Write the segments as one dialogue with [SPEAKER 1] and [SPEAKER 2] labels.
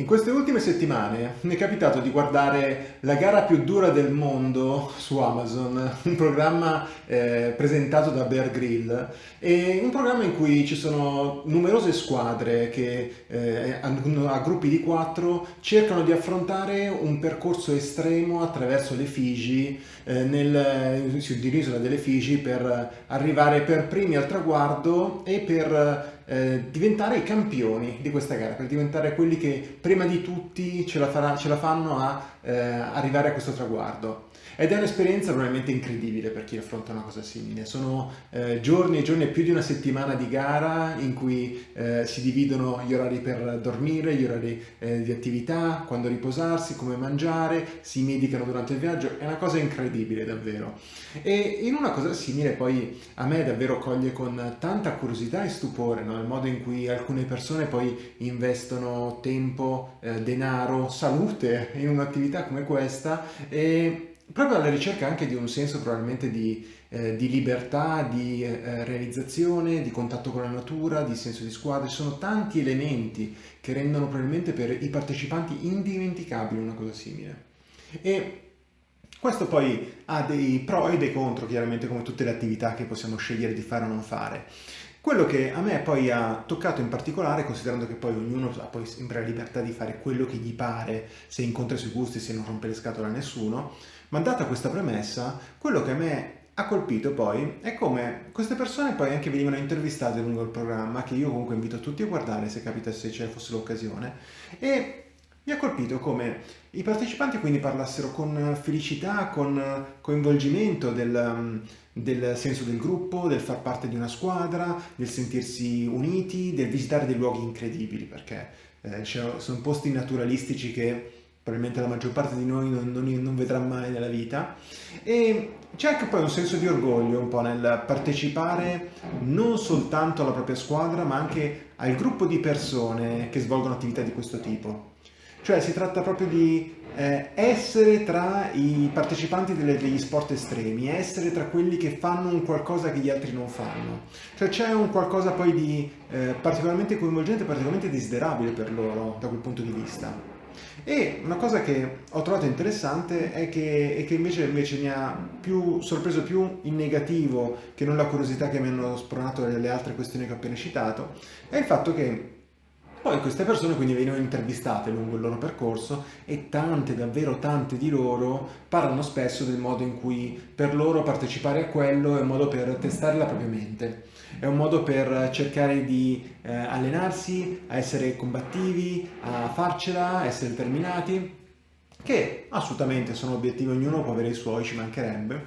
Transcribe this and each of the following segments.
[SPEAKER 1] In queste ultime settimane mi è capitato di guardare la gara più dura del mondo su Amazon, un programma eh, presentato da Bear Grill, e un programma in cui ci sono numerose squadre che eh, a, a gruppi di quattro cercano di affrontare un percorso estremo attraverso le Figi, eh, nel, sull'isola delle Figi, per arrivare per primi al traguardo e per eh, diventare i campioni di questa gara, per diventare quelli che prima di tutti ce la, farà, ce la fanno a eh, arrivare a questo traguardo. Ed è un'esperienza probabilmente incredibile per chi affronta una cosa simile. Sono eh, giorni e giorni, più di una settimana di gara in cui eh, si dividono gli orari per dormire, gli orari eh, di attività, quando riposarsi, come mangiare, si medicano durante il viaggio. È una cosa incredibile davvero. E in una cosa simile poi a me davvero coglie con tanta curiosità e stupore no? il modo in cui alcune persone poi investono tempo, eh, denaro, salute in un'attività come questa e proprio alla ricerca anche di un senso probabilmente di, eh, di libertà, di eh, realizzazione, di contatto con la natura, di senso di squadra, ci sono tanti elementi che rendono probabilmente per i partecipanti indimenticabili una cosa simile. E questo poi ha dei pro e dei contro, chiaramente come tutte le attività che possiamo scegliere di fare o non fare. Quello che a me poi ha toccato in particolare, considerando che poi ognuno ha poi sempre la libertà di fare quello che gli pare, se incontra i suoi gusti, se non rompe le scatole a nessuno, ma data questa premessa, quello che a me ha colpito poi è come queste persone poi anche venivano intervistate lungo il programma, che io comunque invito tutti a guardare se capita se ce fosse l'occasione, e mi ha colpito come i partecipanti quindi parlassero con felicità, con coinvolgimento del, del senso del gruppo, del far parte di una squadra, del sentirsi uniti, del visitare dei luoghi incredibili, perché eh, sono posti naturalistici che probabilmente la maggior parte di noi non, non, non vedrà mai nella vita. E c'è anche poi un senso di orgoglio un po' nel partecipare non soltanto alla propria squadra ma anche al gruppo di persone che svolgono attività di questo tipo cioè si tratta proprio di eh, essere tra i partecipanti delle, degli sport estremi, essere tra quelli che fanno un qualcosa che gli altri non fanno. Cioè c'è un qualcosa poi di eh, particolarmente coinvolgente, particolarmente desiderabile per loro da quel punto di vista. E una cosa che ho trovato interessante è che, è che invece, invece, mi ha più sorpreso più in negativo che non la curiosità che mi hanno spronato le altre questioni che ho appena citato, è il fatto che poi queste persone quindi venivano intervistate lungo il loro percorso e tante, davvero tante di loro parlano spesso del modo in cui per loro partecipare a quello è un modo per testare la propria mente, è un modo per cercare di eh, allenarsi, a essere combattivi, a farcela, a essere determinati, che assolutamente sono obiettivi, ognuno può avere i suoi, ci mancherebbe,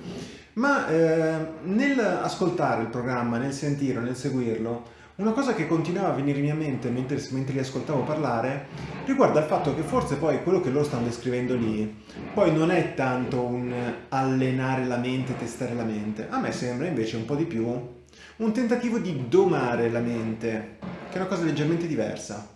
[SPEAKER 1] ma eh, nel ascoltare il programma, nel sentirlo, nel seguirlo, una cosa che continuava a venire in mente mentre, mentre, li ascoltavo parlare riguarda il fatto che forse poi quello che loro stanno descrivendo lì poi non è tanto un allenare la mente, testare la mente. A me sembra invece un po' di più un tentativo di domare la mente, che è una cosa leggermente diversa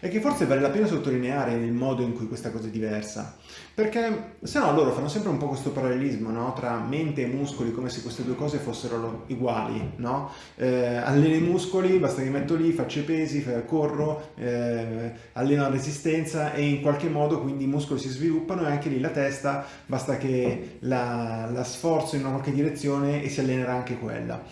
[SPEAKER 1] e che forse vale la pena sottolineare il modo in cui questa cosa è diversa, perché se no loro fanno sempre un po' questo parallelismo no? tra mente e muscoli, come se queste due cose fossero uguali, no? eh, alleno i muscoli, basta che metto lì, faccio i pesi, corro, eh, alleno la resistenza e in qualche modo quindi i muscoli si sviluppano e anche lì la testa, basta che la, la sforzo in una qualche direzione e si allenerà anche quella.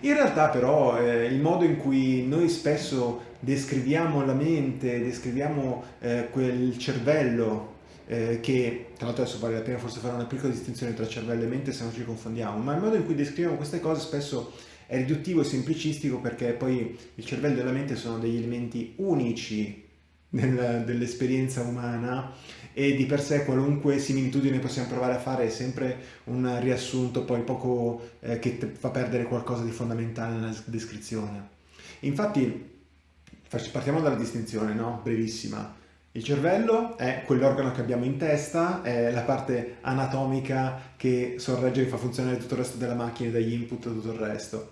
[SPEAKER 1] In realtà però eh, il modo in cui noi spesso descriviamo la mente, descriviamo eh, quel cervello eh, che, tra l'altro adesso vale la pena forse fare una piccola distinzione tra cervello e mente se non ci confondiamo, ma il modo in cui descriviamo queste cose spesso è riduttivo e semplicistico perché poi il cervello e la mente sono degli elementi unici dell'esperienza umana e di per sé qualunque similitudine possiamo provare a fare è sempre un riassunto poi poco eh, che fa perdere qualcosa di fondamentale nella descrizione. Infatti partiamo dalla distinzione, no? Brevissima. Il cervello è quell'organo che abbiamo in testa, è la parte anatomica che sorregge e fa funzionare tutto il resto della macchina, dagli input e tutto il resto.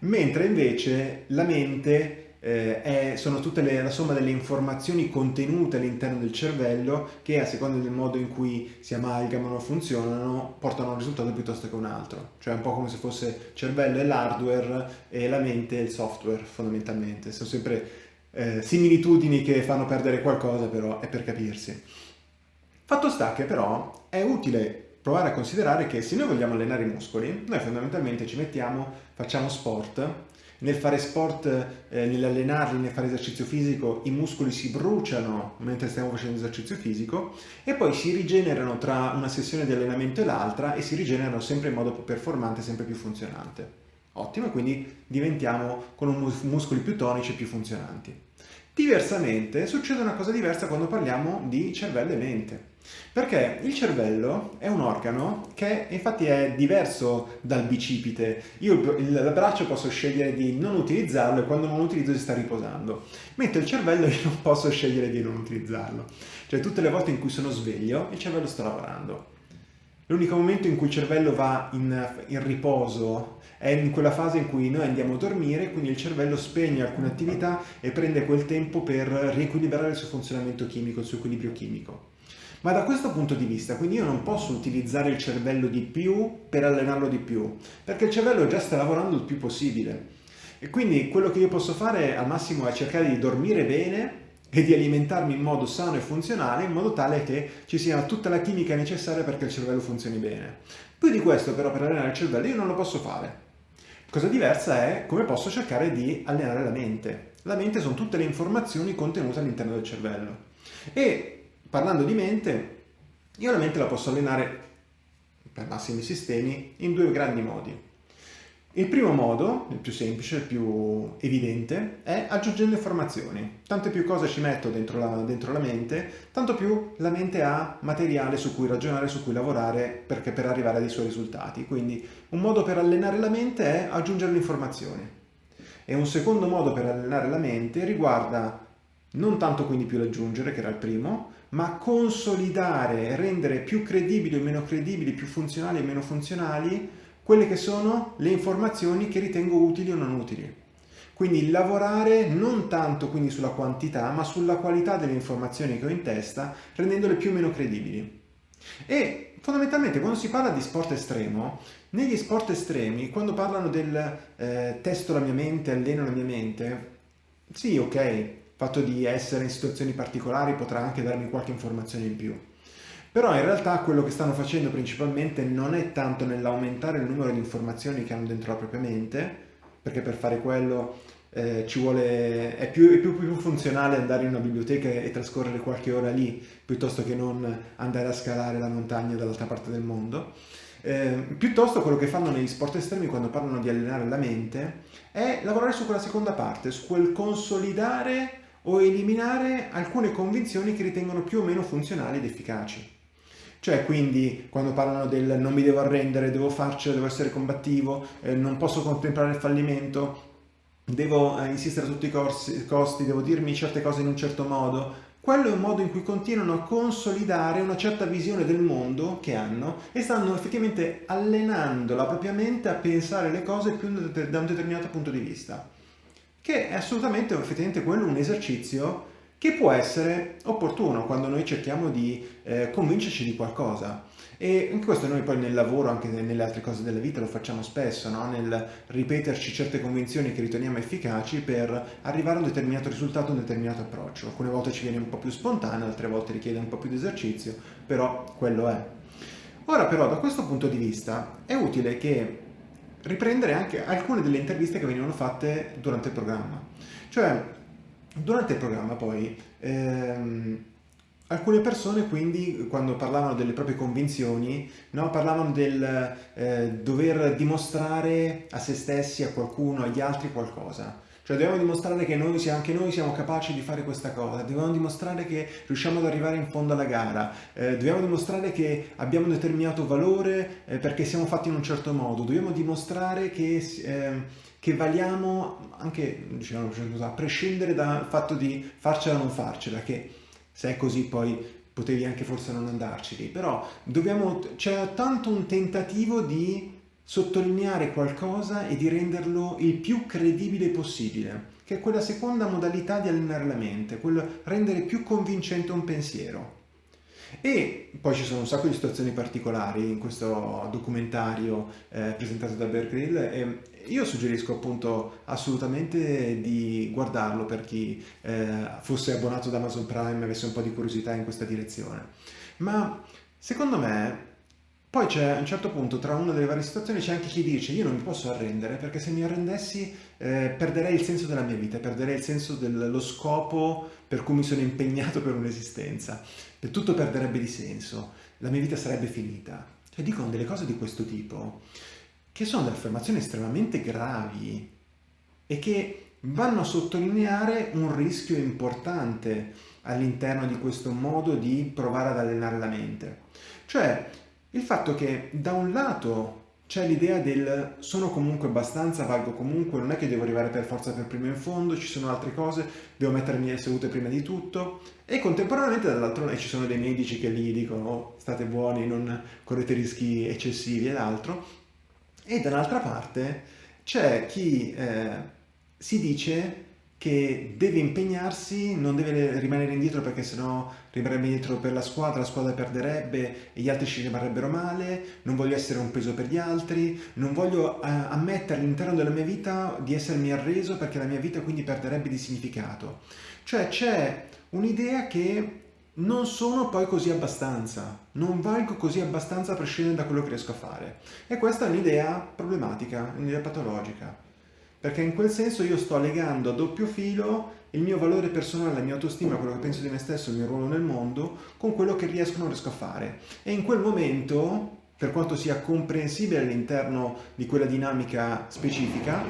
[SPEAKER 1] Mentre invece la mente eh, è, sono tutte le, la somma delle informazioni contenute all'interno del cervello che a seconda del modo in cui si amalgamano o funzionano portano a un risultato piuttosto che un altro. Cioè un po' come se fosse cervello è l'hardware e la mente è il software fondamentalmente. Sono sempre eh, similitudini che fanno perdere qualcosa, però è per capirsi. Fatto sta che però è utile provare a considerare che se noi vogliamo allenare i muscoli, noi fondamentalmente ci mettiamo, facciamo sport, nel fare sport, eh, nell'allenarli, nel fare esercizio fisico, i muscoli si bruciano mentre stiamo facendo esercizio fisico e poi si rigenerano tra una sessione di allenamento e l'altra e si rigenerano sempre in modo più performante, sempre più funzionante. Ottimo, quindi diventiamo con muscoli più tonici e più funzionanti. Diversamente succede una cosa diversa quando parliamo di cervello e mente. Perché il cervello è un organo che infatti è diverso dal bicipite. Io il braccio posso scegliere di non utilizzarlo e quando non lo utilizzo si sta riposando. Mentre il cervello io non posso scegliere di non utilizzarlo. Cioè tutte le volte in cui sono sveglio il cervello sta lavorando. L'unico momento in cui il cervello va in, in, riposo è in quella fase in cui noi andiamo a dormire, quindi il cervello spegne alcune attività e prende quel tempo per riequilibrare il suo funzionamento chimico, il suo equilibrio chimico. Ma da questo punto di vista, quindi io non posso utilizzare il cervello di più per allenarlo di più, perché il cervello già sta lavorando il più possibile. E quindi quello che io posso fare al massimo è cercare di dormire bene e di alimentarmi in modo sano e funzionale, in modo tale che ci sia tutta la chimica necessaria perché il cervello funzioni bene. Più di questo però per allenare il cervello io non lo posso fare. Cosa diversa è come posso cercare di allenare la mente. La mente sono tutte le informazioni contenute all'interno del cervello. E parlando di mente, io la mente la posso allenare per massimi sistemi in due grandi modi. Il primo modo, il più semplice, il più evidente, è aggiungendo informazioni. Tante più cose ci metto dentro la, dentro la mente, tanto più la mente ha materiale su cui ragionare, su cui lavorare perché, per arrivare ai suoi risultati. Quindi un modo per allenare la mente è aggiungere le informazioni. E un secondo modo per allenare la mente riguarda non tanto quindi più l'aggiungere, che era il primo, ma consolidare rendere più credibili o meno credibili, più funzionali e meno funzionali, quelle che sono le informazioni che ritengo utili o non utili. Quindi lavorare non tanto quindi sulla quantità, ma sulla qualità delle informazioni che ho in testa, rendendole più o meno credibili. E fondamentalmente quando si parla di sport estremo, negli sport estremi, quando parlano del eh, testo la mia mente, alleno la mia mente, sì, ok, fatto di essere in situazioni particolari potrà anche darmi qualche informazione in più. Però in realtà quello che stanno facendo principalmente non è tanto nell'aumentare il numero di informazioni che hanno dentro la propria mente, perché per fare quello eh, vuole, è, più, è più, più, funzionale andare in una biblioteca e trascorrere qualche ora lì, piuttosto che non andare a scalare la montagna dall'altra parte del mondo. Eh, piuttosto quello che fanno negli sport estremi quando parlano di allenare la mente è lavorare su quella seconda parte, su quel consolidare o eliminare alcune convinzioni che ritengono più o meno funzionali ed efficaci. Cioè quindi quando parlano del non mi devo arrendere, devo farcela, devo essere combattivo, eh, non posso contemplare il fallimento, devo eh, insistere a tutti i corsi, costi, devo dirmi certe cose in un certo modo, quello è un modo in cui continuano a consolidare una certa visione del mondo che hanno e stanno effettivamente allenando la propria mente a pensare le cose più da un determinato punto di vista che è assolutamente effettivamente quello un esercizio che può essere opportuno quando noi cerchiamo di eh, convincerci di qualcosa. E questo noi poi nel lavoro, anche nelle altre cose della vita, lo facciamo spesso, no? nel ripeterci certe convinzioni che riteniamo efficaci per arrivare a un determinato risultato, un determinato approccio. Alcune volte ci viene un po' più spontaneo, altre volte richiede un po' più di esercizio, però quello è. Ora però da questo punto di vista è utile che riprendere anche alcune delle interviste che venivano fatte durante il programma. Cioè, durante il programma poi, ehm, alcune persone quindi, quando parlavano delle proprie convinzioni, no, parlavano del eh, dover dimostrare a se stessi, a qualcuno, agli altri qualcosa. Cioè dobbiamo dimostrare che noi, anche noi siamo capaci di fare questa cosa, dobbiamo dimostrare che riusciamo ad arrivare in fondo alla gara, eh, dobbiamo dimostrare che abbiamo un determinato valore eh, perché siamo fatti in un certo modo, dobbiamo dimostrare che, eh, che valiamo anche diciamo, a prescindere dal fatto di farcela o non farcela, che se è così poi potevi anche forse non andarci lì, però c'è tanto un tentativo di sottolineare qualcosa e di renderlo il più credibile possibile, che è quella seconda modalità di allenare la mente, quello rendere più convincente un pensiero. E poi ci sono un sacco di situazioni particolari in questo documentario eh, presentato da Grill e io suggerisco appunto assolutamente di guardarlo per chi eh, fosse abbonato ad Amazon Prime e avesse un po' di curiosità in questa direzione. Ma secondo me poi c'è a un certo punto, tra una delle varie situazioni, c'è anche chi dice io non mi posso arrendere perché se mi arrendessi eh, perderei il senso della mia vita, perderei il senso dello scopo per cui mi sono impegnato per un'esistenza. E tutto perderebbe di senso, la mia vita sarebbe finita. Cioè dicono delle cose di questo tipo che sono delle affermazioni estremamente gravi e che vanno a sottolineare un rischio importante all'interno di questo modo di provare ad allenare la mente. Cioè il fatto che da un lato c'è l'idea del sono comunque abbastanza, valgo comunque, non è che devo arrivare per forza per primo in fondo, ci sono altre cose, devo mettermi le sedute prima di tutto e contemporaneamente dall'altro lato ci sono dei medici che lì dicono oh, state buoni, non correte rischi eccessivi ed altro e dall'altra parte c'è chi eh, si dice che deve impegnarsi, non deve rimanere indietro perché sennò rimarrebbe indietro per la squadra, la squadra perderebbe e gli altri ci rimarrebbero male, non voglio essere un peso per gli altri, non voglio eh, ammettere all'interno della mia vita di essermi arreso perché la mia vita quindi perderebbe di significato. Cioè c'è un'idea che non sono poi così abbastanza, non valgo così abbastanza a prescindere da quello che riesco a fare. E questa è un'idea problematica, un'idea patologica perché in quel senso io sto legando a doppio filo il mio valore personale, la mia autostima, quello che penso di me stesso, il mio ruolo nel mondo, con quello che riesco o non riesco a fare. E in quel momento, per quanto sia comprensibile all'interno di quella dinamica specifica,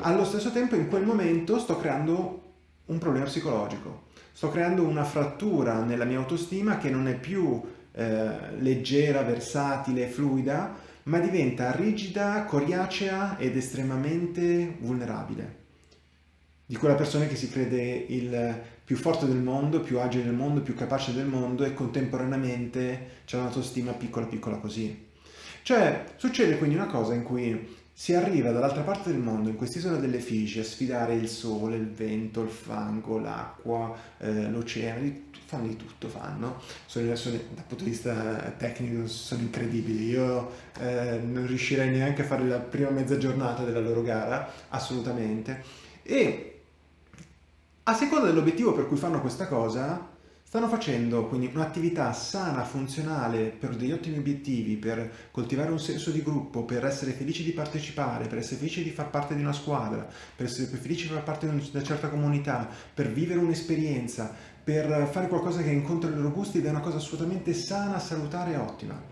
[SPEAKER 1] allo stesso tempo in quel momento sto creando un problema psicologico. Sto creando una frattura nella mia autostima che non è più eh, leggera, versatile, fluida, ma diventa rigida, coriacea ed estremamente vulnerabile. Di quella persona che si crede il più forte del mondo, più agile del mondo, più capace del mondo e contemporaneamente c'è un'autostima piccola piccola così. Cioè, succede quindi una cosa in cui si arriva dall'altra parte del mondo, in quest'isola delle Figi, a sfidare il sole, il vento, il fango, l'acqua, eh, l'oceano, fanno di tutto, fanno. Sono, sono, dal punto di vista tecnico sono incredibili. Io eh, non riuscirei neanche a fare la prima mezza giornata della loro gara, assolutamente. E a seconda dell'obiettivo per cui fanno questa cosa, stanno facendo quindi un'attività sana, funzionale, per degli ottimi obiettivi, per coltivare un senso di gruppo, per essere felici di partecipare, per essere felici di far parte di una squadra, per essere felici di far parte di una certa comunità, per vivere un'esperienza, per fare qualcosa che incontra i loro gusti ed è una cosa assolutamente sana, salutare e ottima.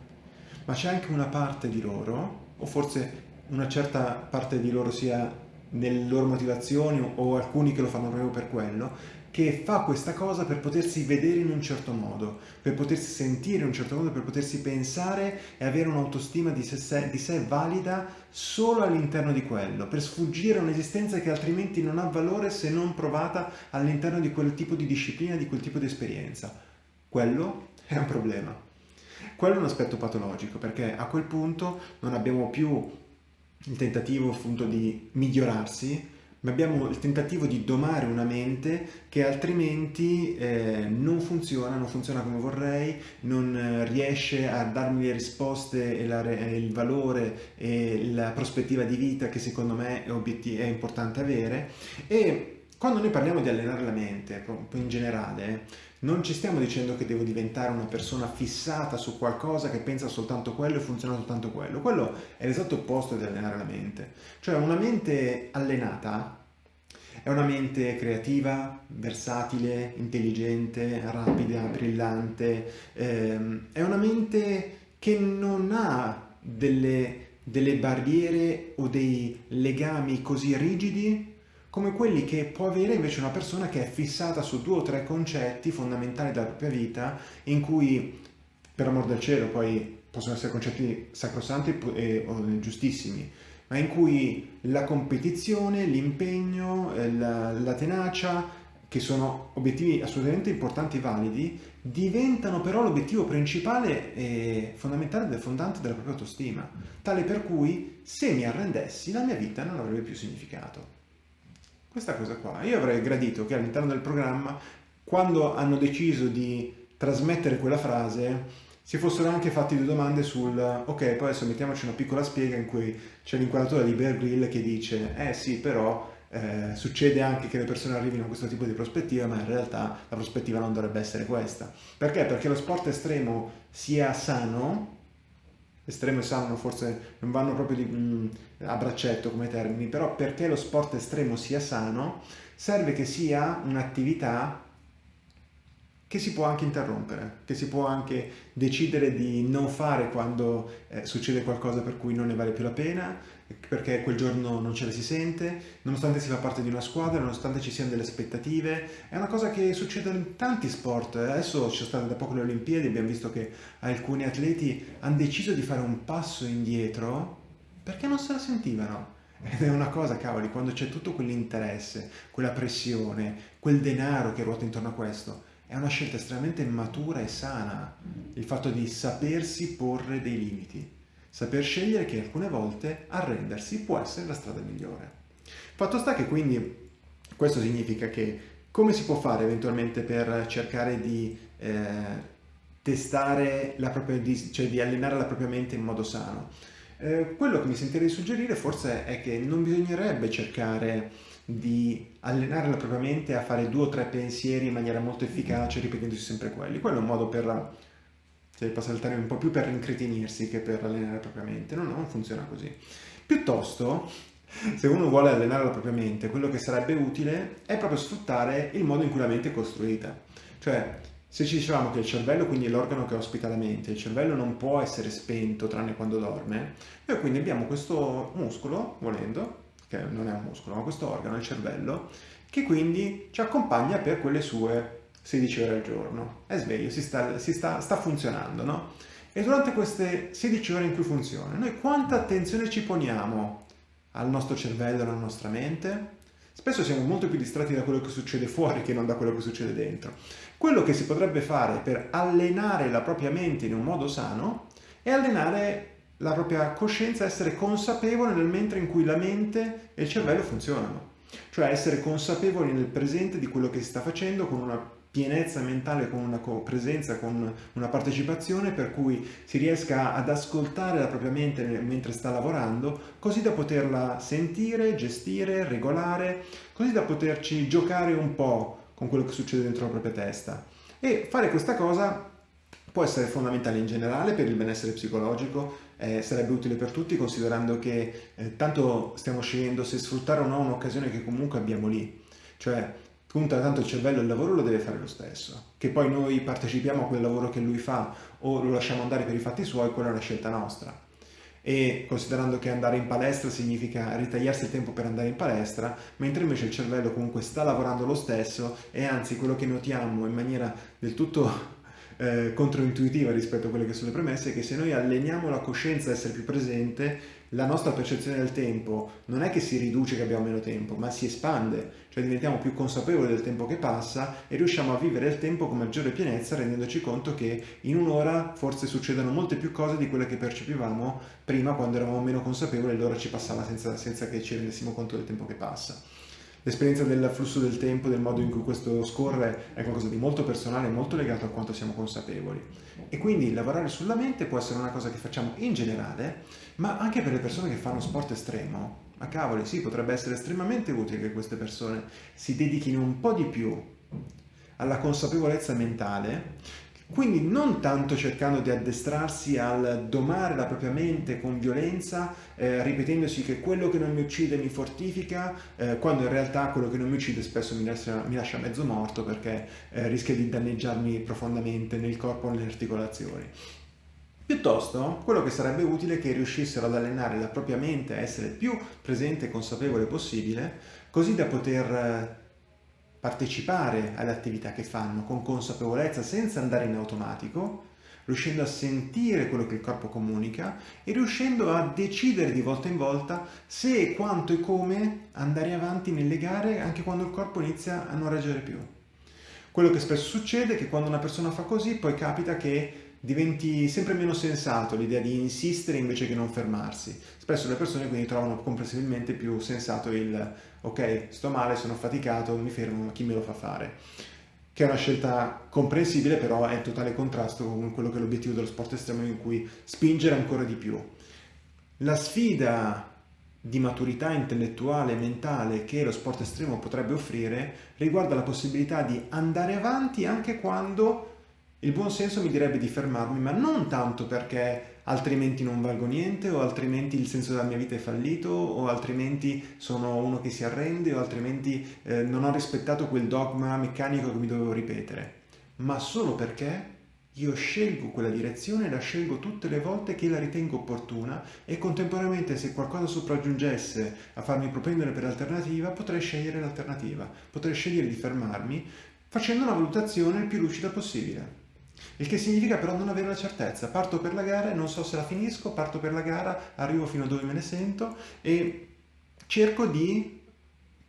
[SPEAKER 1] Ma c'è anche una parte di loro, o forse una certa parte di loro sia nelle loro motivazioni o alcuni che lo fanno proprio per quello, che fa questa cosa per potersi vedere in un certo modo, per potersi sentire in un certo modo, per potersi pensare e avere un'autostima di di sé valida solo all'interno di quello, per sfuggire a un'esistenza che altrimenti non ha valore se non provata all'interno di quel tipo di disciplina, di quel tipo di esperienza. Quello è un problema. Quello è un aspetto patologico, perché a quel punto non abbiamo più il tentativo appunto di migliorarsi, ma abbiamo il tentativo di domare una mente che altrimenti eh, non funziona, non funziona come vorrei, non eh, riesce a darmi le risposte e, la, il valore e la prospettiva di vita che secondo me è, è importante avere. E quando noi parliamo di allenare la mente, in generale, non ci stiamo dicendo che devo diventare una persona fissata su qualcosa che pensa soltanto quello e funziona soltanto quello. Quello è l'esatto opposto di allenare la mente. Cioè una mente allenata è una mente creativa, versatile, intelligente, rapida, brillante. Ehm, è una mente che non ha delle, delle barriere o dei legami così rigidi come quelli che può avere invece una persona che è fissata su due o tre concetti fondamentali della propria vita, in cui, per amor del cielo, poi possono essere concetti sacrosanti e, o giustissimi, ma in cui la competizione, l'impegno, eh, la, la tenacia, che sono obiettivi assolutamente importanti e validi, diventano però l'obiettivo principale e fondamentale e fondante della propria autostima, tale per cui se mi arrendessi la mia vita non avrebbe più significato. Questa cosa qua. Io avrei gradito che all'interno del programma, quando hanno deciso di trasmettere quella frase si fossero anche fatti due domande sul ok, poi adesso mettiamoci una piccola spiega in cui c'è l'inquadratura di Bear Grill che dice eh sì, però eh, succede anche che le persone arrivino a questo tipo di prospettiva, ma in realtà la prospettiva non dovrebbe essere questa. Perché? Perché lo sport estremo sia sano, estremo e sano forse non vanno proprio di, mh, mm, a braccetto come termini, però perché lo sport estremo sia sano, serve che sia un'attività che si può anche interrompere, che si può anche decidere di non fare quando eh, succede qualcosa per cui non ne vale più la pena, perché quel giorno non ce la si sente, nonostante si fa parte di una squadra, nonostante ci siano delle aspettative. È una cosa che succede in tanti sport. Adesso ci sono state da poco le Olimpiadi, abbiamo visto che alcuni atleti hanno deciso di fare un passo indietro perché non se la sentivano. Ed è una cosa, cavoli, quando c'è tutto quell'interesse, quella pressione, quel denaro che ruota intorno a questo, è una scelta estremamente matura e sana il fatto di sapersi porre dei limiti, saper scegliere che alcune volte arrendersi può essere la strada migliore. Fatto sta che quindi questo significa che come si può fare eventualmente per cercare di eh, testare la propria, cioè di allenare la propria mente in modo sano? Eh, quello che mi sentirei di suggerire forse è che non bisognerebbe cercare di allenare la propria mente a fare due o tre pensieri in maniera molto efficace ripetendosi sempre quelli. Quello è un modo per, se passa termine, un po' più per rincretinirsi che per allenare la propria mente. No, no, non funziona così. Piuttosto, se uno vuole allenare la propria mente, quello che sarebbe utile è proprio sfruttare il modo in cui la mente è costruita. Cioè, se ci dicevamo che il cervello quindi è l'organo che ospita la mente, il cervello non può essere spento tranne quando dorme, noi quindi abbiamo questo muscolo, volendo, che non è un muscolo, ma questo organo, il cervello, che quindi ci accompagna per quelle sue 16 ore al giorno. È sveglio, si sta, si sta, sta funzionando, no? E durante queste 16 ore in cui funziona, noi quanta attenzione ci poniamo al nostro cervello, alla nostra mente? Spesso siamo molto più distratti da quello che succede fuori che non da quello che succede dentro. Quello che si potrebbe fare per allenare la propria mente in un modo sano è allenare la propria coscienza, essere consapevole nel mentre in cui la mente e il cervello funzionano. Cioè essere consapevoli nel presente di quello che si sta facendo con una pienezza mentale, con una presenza, con una partecipazione per cui si riesca ad ascoltare la propria mente mentre sta lavorando, così da poterla sentire, gestire, regolare, così da poterci giocare un po' con quello che succede dentro la propria testa. E fare questa cosa può essere fondamentale in generale per il benessere psicologico, eh, sarebbe utile per tutti considerando che eh, tanto stiamo scegliendo se sfruttare o no un'occasione che comunque abbiamo lì. Cioè, punta tanto il cervello il lavoro lo deve fare lo stesso. Che poi noi partecipiamo a quel lavoro che lui fa o lo lasciamo andare per i fatti suoi, quella è una scelta nostra. E considerando che andare in palestra significa ritagliarsi il tempo per andare in palestra, mentre invece il cervello comunque sta lavorando lo stesso e anzi quello che notiamo in maniera del tutto eh, controintuitiva rispetto a quelle che sono le premesse che se noi alleniamo la coscienza a essere più presente, la nostra percezione del tempo non è che si riduce che abbiamo meno tempo, ma si espande, cioè diventiamo più consapevoli del tempo che passa e riusciamo a vivere il tempo con maggiore pienezza rendendoci conto che in un'ora forse succedono molte più cose di quelle che percepivamo prima quando eravamo meno consapevoli e l'ora ci passava senza, senza che ci rendessimo conto del tempo che passa. L'esperienza del flusso del tempo, del modo in cui questo scorre, è qualcosa di molto personale, molto legato a quanto siamo consapevoli. E quindi lavorare sulla mente può essere una cosa che facciamo in generale, ma anche per le persone che fanno sport estremo. Ma cavoli, sì, potrebbe essere estremamente utile che queste persone si dedichino un po' di più alla consapevolezza mentale quindi non tanto cercando di addestrarsi al domare la propria mente con violenza, eh, ripetendosi che quello che non mi uccide mi fortifica, eh, quando in realtà quello che non mi uccide spesso mi lascia, mi lascia mezzo morto perché eh, rischia di danneggiarmi profondamente nel corpo o nelle articolazioni. Piuttosto, quello che sarebbe utile è che riuscissero ad allenare la propria mente a essere più presente e consapevole possibile, così da poter eh, partecipare alle attività che fanno con consapevolezza senza andare in automatico, riuscendo a sentire quello che il corpo comunica e riuscendo a decidere di volta in volta se, quanto e come andare avanti nelle gare anche quando il corpo inizia a non reggere più. Quello che spesso succede è che quando una persona fa così poi capita che diventi sempre meno sensato l'idea di insistere invece che non fermarsi. Spesso le persone quindi trovano comprensibilmente più sensato il ok, sto male, sono faticato, mi fermo, chi me lo fa fare? che è una scelta comprensibile, però è in totale contrasto con quello che è l'obiettivo dello sport estremo in cui spingere ancora di più. La sfida di maturità intellettuale e mentale che lo sport estremo potrebbe offrire riguarda la possibilità di andare avanti anche quando il buon senso mi direbbe di fermarmi, ma non tanto perché altrimenti non valgo niente o altrimenti il senso della mia vita è fallito o altrimenti sono uno che si arrende o altrimenti eh, non ho rispettato quel dogma meccanico che mi dovevo ripetere, ma solo perché io scelgo quella direzione, la scelgo tutte le volte che la ritengo opportuna e contemporaneamente se qualcosa sopraggiungesse a farmi propendere per l'alternativa potrei scegliere l'alternativa, potrei scegliere di fermarmi facendo una valutazione il più lucida possibile. Il che significa però non avere la certezza. Parto per la gara e non so se la finisco, parto per la gara, arrivo fino a dove me ne sento e cerco di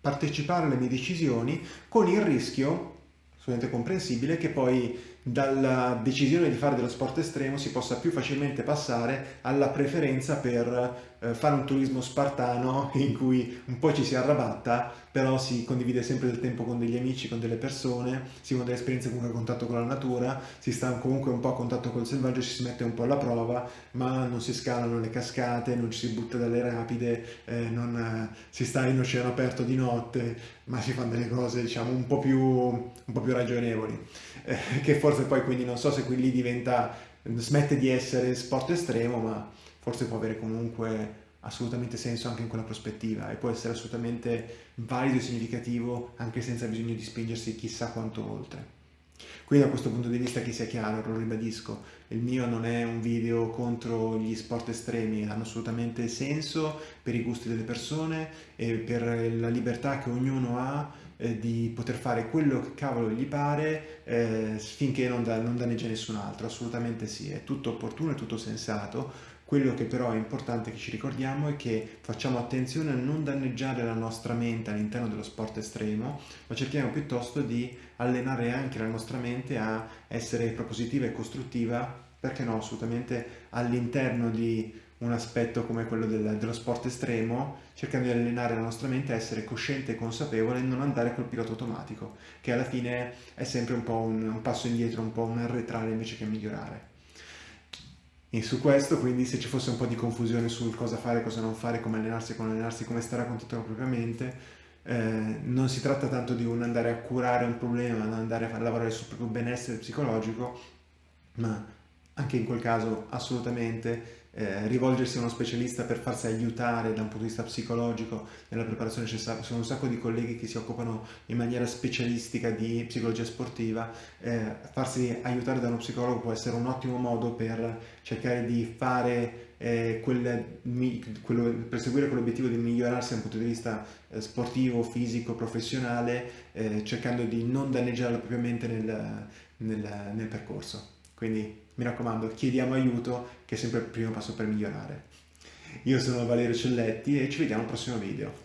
[SPEAKER 1] partecipare alle mie decisioni con il rischio, assolutamente comprensibile, che poi dalla decisione di fare dello sport estremo si possa più facilmente passare alla preferenza per eh, fare un turismo spartano in cui un po' ci si arrabatta, però si condivide sempre del tempo con degli amici, con delle persone, si ha delle esperienze comunque a contatto con la natura, si sta comunque un po' a contatto col selvaggio, ci si mette un po' alla prova, ma non si scalano le cascate, non ci si butta dalle rapide, eh, non si sta in oceano aperto di notte, ma si fanno delle cose diciamo un po' più, un po più ragionevoli, eh, che forse poi quindi non so se qui lì diventa, smette di essere sport estremo, ma forse può avere comunque assolutamente senso anche in quella prospettiva e può essere assolutamente valido e significativo anche senza bisogno di spingersi chissà quanto oltre. Quindi da questo punto di vista che sia chiaro, lo ribadisco, il mio non è un video contro gli sport estremi, hanno assolutamente senso per i gusti delle persone e per la libertà che ognuno ha eh, di poter fare quello che cavolo gli pare eh, finché non, da, non danneggia nessun altro, assolutamente sì, è tutto opportuno, è tutto sensato, quello che però è importante che ci ricordiamo è che facciamo attenzione a non danneggiare la nostra mente all'interno dello sport estremo, ma cerchiamo piuttosto di allenare anche la nostra mente a essere propositiva e costruttiva, perché no, assolutamente all'interno di un aspetto come quello del, dello sport estremo, cercando di allenare la nostra mente a essere cosciente e consapevole e non andare col pilota automatico, che alla fine è sempre un po' un, un passo indietro, un po' un arretrare invece che migliorare. E su questo, quindi, se ci fosse un po' di confusione sul cosa fare, cosa non fare, come allenarsi, come allenarsi, come stare a contatto propriamente, eh, non si tratta tanto di un andare a curare un problema, andare a lavorare sul proprio benessere psicologico, ma anche in quel caso assolutamente eh, rivolgersi a uno specialista per farsi aiutare da un punto di vista psicologico nella preparazione necessaria. Sono un sacco di colleghi che si occupano in maniera specialistica di psicologia sportiva. Eh, farsi aiutare da uno psicologo può essere un ottimo modo per cercare di fare eh, quel, quello, perseguire quell'obiettivo di migliorarsi da un punto di vista eh, sportivo, fisico, professionale, eh, cercando di non danneggiare la propria mente nel, nel, nel percorso. Quindi mi raccomando, chiediamo aiuto che è sempre il primo passo per migliorare. Io sono Valerio Celletti e ci vediamo al prossimo video.